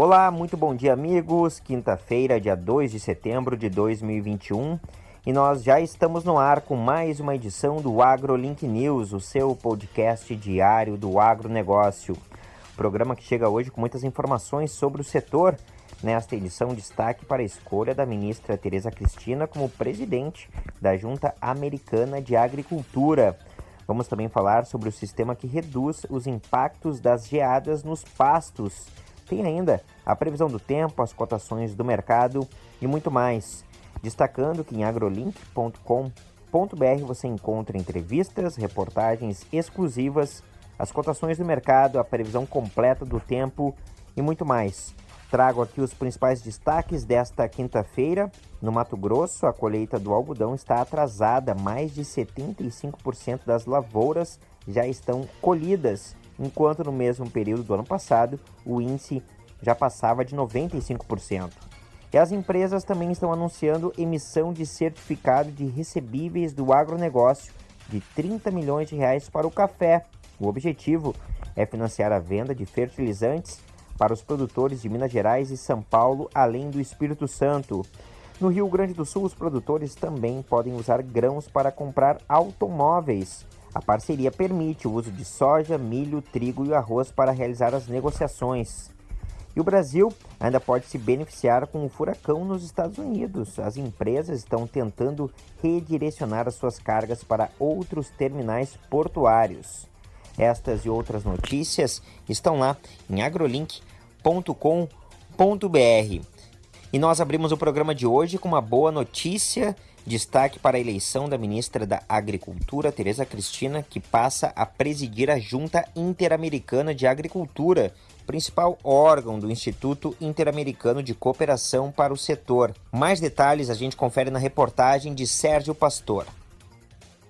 Olá, muito bom dia, amigos. Quinta-feira, dia 2 de setembro de 2021. E nós já estamos no ar com mais uma edição do AgroLink News, o seu podcast diário do agronegócio. Programa que chega hoje com muitas informações sobre o setor. Nesta edição, destaque para a escolha da ministra Tereza Cristina como presidente da Junta Americana de Agricultura. Vamos também falar sobre o sistema que reduz os impactos das geadas nos pastos tem ainda a previsão do tempo, as cotações do mercado e muito mais. Destacando que em agrolink.com.br você encontra entrevistas, reportagens exclusivas, as cotações do mercado, a previsão completa do tempo e muito mais. Trago aqui os principais destaques desta quinta-feira. No Mato Grosso, a colheita do algodão está atrasada, mais de 75% das lavouras já estão colhidas enquanto no mesmo período do ano passado o índice já passava de 95%. E as empresas também estão anunciando emissão de certificado de recebíveis do agronegócio de 30 milhões de reais para o café. O objetivo é financiar a venda de fertilizantes para os produtores de Minas Gerais e São Paulo, além do Espírito Santo. No Rio Grande do Sul, os produtores também podem usar grãos para comprar automóveis. A parceria permite o uso de soja, milho, trigo e arroz para realizar as negociações. E o Brasil ainda pode se beneficiar com o furacão nos Estados Unidos. As empresas estão tentando redirecionar as suas cargas para outros terminais portuários. Estas e outras notícias estão lá em agrolink.com.br. E nós abrimos o programa de hoje com uma boa notícia Destaque para a eleição da ministra da Agricultura, Tereza Cristina, que passa a presidir a Junta Interamericana de Agricultura, principal órgão do Instituto Interamericano de Cooperação para o Setor. Mais detalhes a gente confere na reportagem de Sérgio Pastor.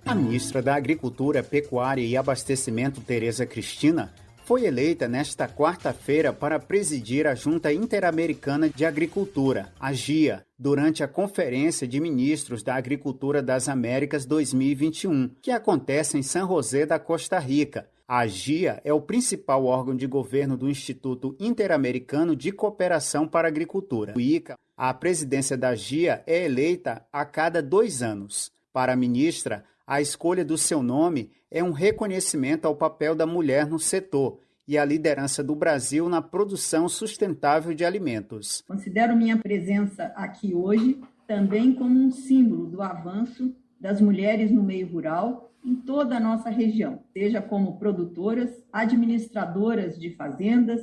A ministra da Agricultura, Pecuária e Abastecimento, Tereza Cristina, foi eleita nesta quarta-feira para presidir a Junta Interamericana de Agricultura, a GIA, durante a Conferência de Ministros da Agricultura das Américas 2021, que acontece em San José da Costa Rica. A GIA é o principal órgão de governo do Instituto Interamericano de Cooperação para a Agricultura. O ICA, a presidência da GIA é eleita a cada dois anos. Para a ministra, a escolha do seu nome é um reconhecimento ao papel da mulher no setor e à liderança do Brasil na produção sustentável de alimentos. Considero minha presença aqui hoje também como um símbolo do avanço das mulheres no meio rural em toda a nossa região, seja como produtoras, administradoras de fazendas,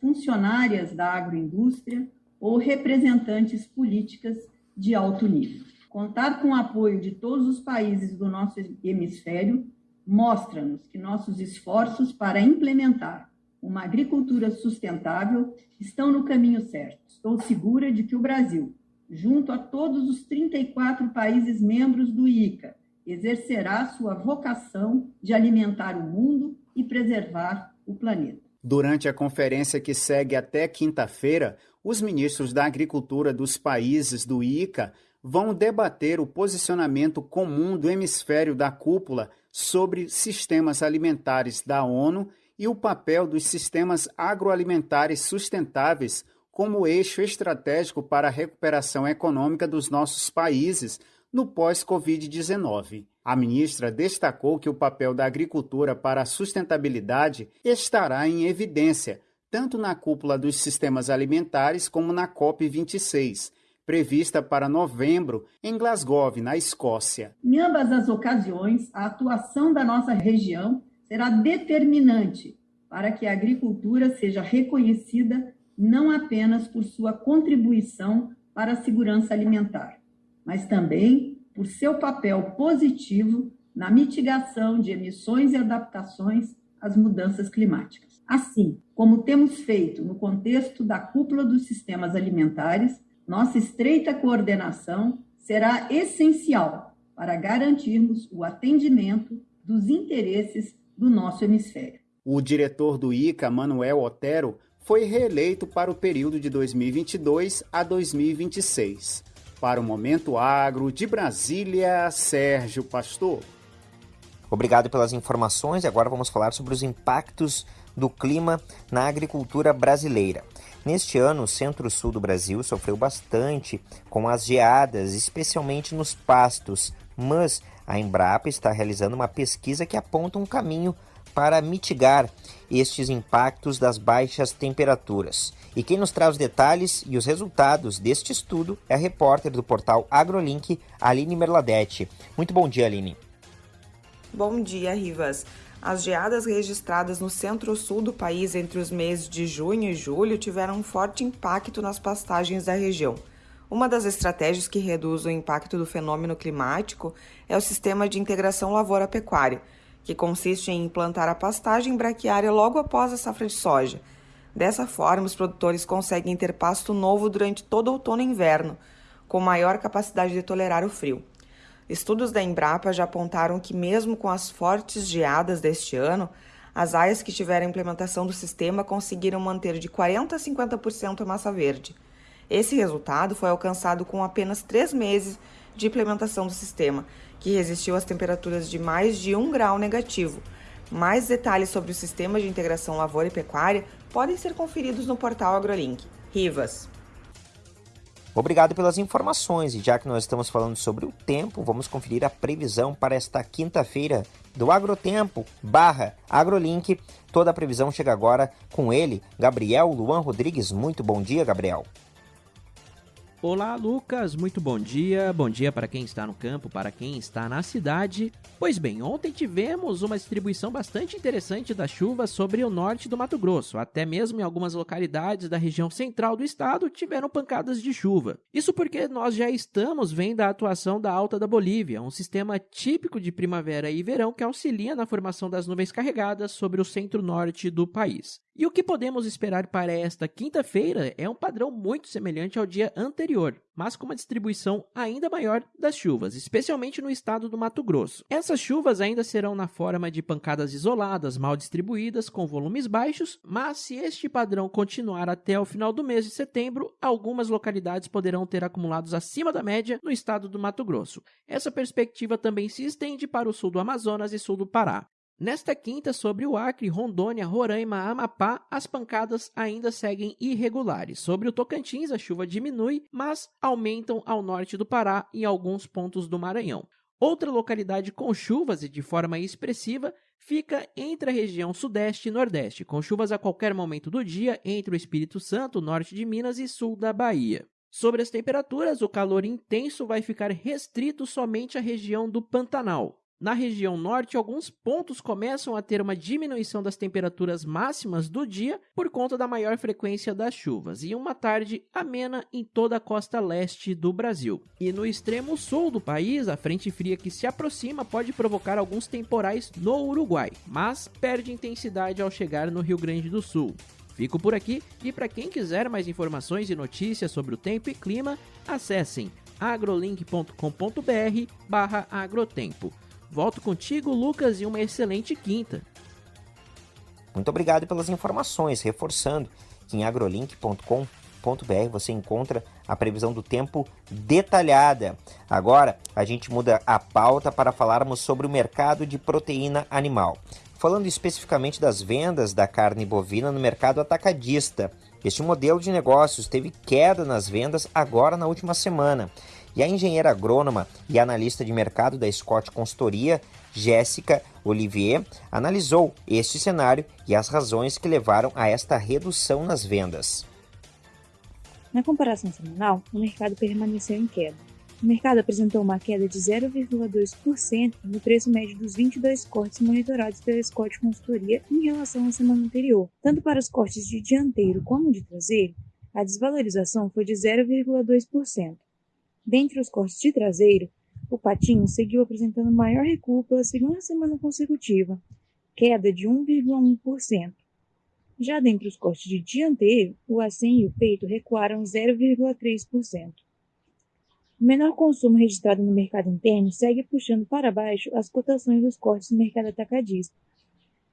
funcionárias da agroindústria ou representantes políticas de alto nível. Contar com o apoio de todos os países do nosso hemisfério mostra-nos que nossos esforços para implementar uma agricultura sustentável estão no caminho certo. Estou segura de que o Brasil, junto a todos os 34 países membros do ICA, exercerá sua vocação de alimentar o mundo e preservar o planeta. Durante a conferência que segue até quinta-feira, os ministros da Agricultura dos países do ICA vão debater o posicionamento comum do hemisfério da cúpula sobre sistemas alimentares da ONU e o papel dos sistemas agroalimentares sustentáveis como eixo estratégico para a recuperação econômica dos nossos países no pós-Covid-19. A ministra destacou que o papel da agricultura para a sustentabilidade estará em evidência, tanto na cúpula dos sistemas alimentares como na COP26 prevista para novembro em Glasgow, na Escócia. Em ambas as ocasiões, a atuação da nossa região será determinante para que a agricultura seja reconhecida não apenas por sua contribuição para a segurança alimentar, mas também por seu papel positivo na mitigação de emissões e adaptações às mudanças climáticas. Assim, como temos feito no contexto da cúpula dos sistemas alimentares, nossa estreita coordenação será essencial para garantirmos o atendimento dos interesses do nosso hemisfério. O diretor do ICA, Manuel Otero, foi reeleito para o período de 2022 a 2026. Para o Momento Agro de Brasília, Sérgio Pastor. Obrigado pelas informações e agora vamos falar sobre os impactos do clima na agricultura brasileira. Neste ano, o centro-sul do Brasil sofreu bastante com as geadas, especialmente nos pastos, mas a Embrapa está realizando uma pesquisa que aponta um caminho para mitigar estes impactos das baixas temperaturas. E quem nos traz os detalhes e os resultados deste estudo é a repórter do portal AgroLink, Aline Merladete. Muito bom dia, Aline. Bom dia, Rivas. As geadas registradas no centro-sul do país entre os meses de junho e julho tiveram um forte impacto nas pastagens da região. Uma das estratégias que reduz o impacto do fenômeno climático é o sistema de integração lavoura-pecuária, que consiste em implantar a pastagem braquiária logo após a safra de soja. Dessa forma, os produtores conseguem ter pasto novo durante todo outono e inverno, com maior capacidade de tolerar o frio. Estudos da Embrapa já apontaram que, mesmo com as fortes geadas deste ano, as áreas que tiveram implementação do sistema conseguiram manter de 40% a 50% a massa verde. Esse resultado foi alcançado com apenas três meses de implementação do sistema, que resistiu às temperaturas de mais de 1 grau negativo. Mais detalhes sobre o sistema de integração lavoura e pecuária podem ser conferidos no portal AgroLink. Rivas. Obrigado pelas informações e já que nós estamos falando sobre o tempo, vamos conferir a previsão para esta quinta-feira do Agrotempo barra AgroLink. Toda a previsão chega agora com ele, Gabriel Luan Rodrigues. Muito bom dia, Gabriel. Olá, Lucas, muito bom dia. Bom dia para quem está no campo, para quem está na cidade. Pois bem, ontem tivemos uma distribuição bastante interessante das chuvas sobre o norte do Mato Grosso. Até mesmo em algumas localidades da região central do estado tiveram pancadas de chuva. Isso porque nós já estamos vendo a atuação da Alta da Bolívia, um sistema típico de primavera e verão que auxilia na formação das nuvens carregadas sobre o centro-norte do país. E o que podemos esperar para esta quinta-feira é um padrão muito semelhante ao dia anterior, mas com uma distribuição ainda maior das chuvas, especialmente no estado do Mato Grosso. Essas chuvas ainda serão na forma de pancadas isoladas, mal distribuídas, com volumes baixos, mas se este padrão continuar até o final do mês de setembro, algumas localidades poderão ter acumulados acima da média no estado do Mato Grosso. Essa perspectiva também se estende para o sul do Amazonas e sul do Pará. Nesta quinta, sobre o Acre, Rondônia, Roraima, Amapá, as pancadas ainda seguem irregulares. Sobre o Tocantins, a chuva diminui, mas aumentam ao norte do Pará e alguns pontos do Maranhão. Outra localidade com chuvas e de forma expressiva fica entre a região sudeste e nordeste, com chuvas a qualquer momento do dia entre o Espírito Santo, norte de Minas e sul da Bahia. Sobre as temperaturas, o calor intenso vai ficar restrito somente à região do Pantanal. Na região norte, alguns pontos começam a ter uma diminuição das temperaturas máximas do dia por conta da maior frequência das chuvas e uma tarde amena em toda a costa leste do Brasil. E no extremo sul do país, a frente fria que se aproxima pode provocar alguns temporais no Uruguai, mas perde intensidade ao chegar no Rio Grande do Sul. Fico por aqui e para quem quiser mais informações e notícias sobre o tempo e clima, acessem agrolink.com.br/agrotempo. Volto contigo, Lucas, e uma excelente quinta. Muito obrigado pelas informações, reforçando que em agrolink.com.br você encontra a previsão do tempo detalhada. Agora a gente muda a pauta para falarmos sobre o mercado de proteína animal. Falando especificamente das vendas da carne bovina no mercado atacadista. Este modelo de negócios teve queda nas vendas agora na última semana e a engenheira agrônoma e analista de mercado da Scott Consultoria, Jéssica Olivier, analisou este cenário e as razões que levaram a esta redução nas vendas. Na comparação semanal, o mercado permaneceu em queda. O mercado apresentou uma queda de 0,2% no preço médio dos 22 cortes monitorados pela Scott Consultoria em relação à semana anterior. Tanto para os cortes de dianteiro como de traseiro, a desvalorização foi de 0,2%. Dentre os cortes de traseiro, o patinho seguiu apresentando maior recuo pela segunda semana consecutiva, queda de 1,1%. Já dentre os cortes de dianteiro, o acém e o peito recuaram 0,3%. O menor consumo registrado no mercado interno segue puxando para baixo as cotações dos cortes no mercado atacadista.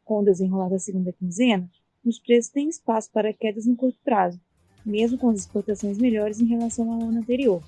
Com o desenrolar da segunda quinzena, os preços têm espaço para quedas no curto prazo, mesmo com as exportações melhores em relação ao ano anterior.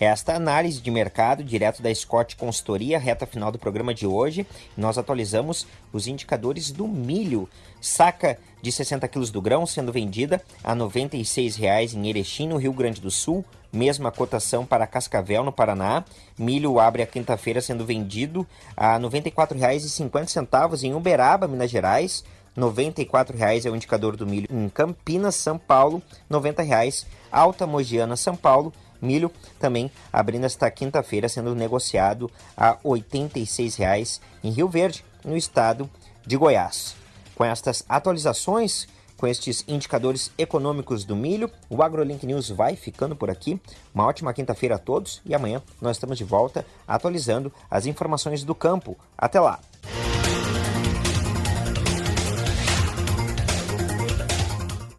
Esta análise de mercado direto da Scott Consultoria, reta final do programa de hoje, nós atualizamos os indicadores do milho. Saca de 60 quilos do grão sendo vendida a R$ 96,00 em Erechim, no Rio Grande do Sul. Mesma cotação para Cascavel, no Paraná. Milho abre a quinta-feira sendo vendido a R$ 94,50 em Uberaba, Minas Gerais. R$ 94,00 é o indicador do milho em Campinas, São Paulo. R$ 90,00 Alta Mogiana, São Paulo. Milho também abrindo esta quinta-feira, sendo negociado a R$ 86,00 em Rio Verde, no estado de Goiás. Com estas atualizações, com estes indicadores econômicos do milho, o AgroLink News vai ficando por aqui. Uma ótima quinta-feira a todos e amanhã nós estamos de volta atualizando as informações do campo. Até lá!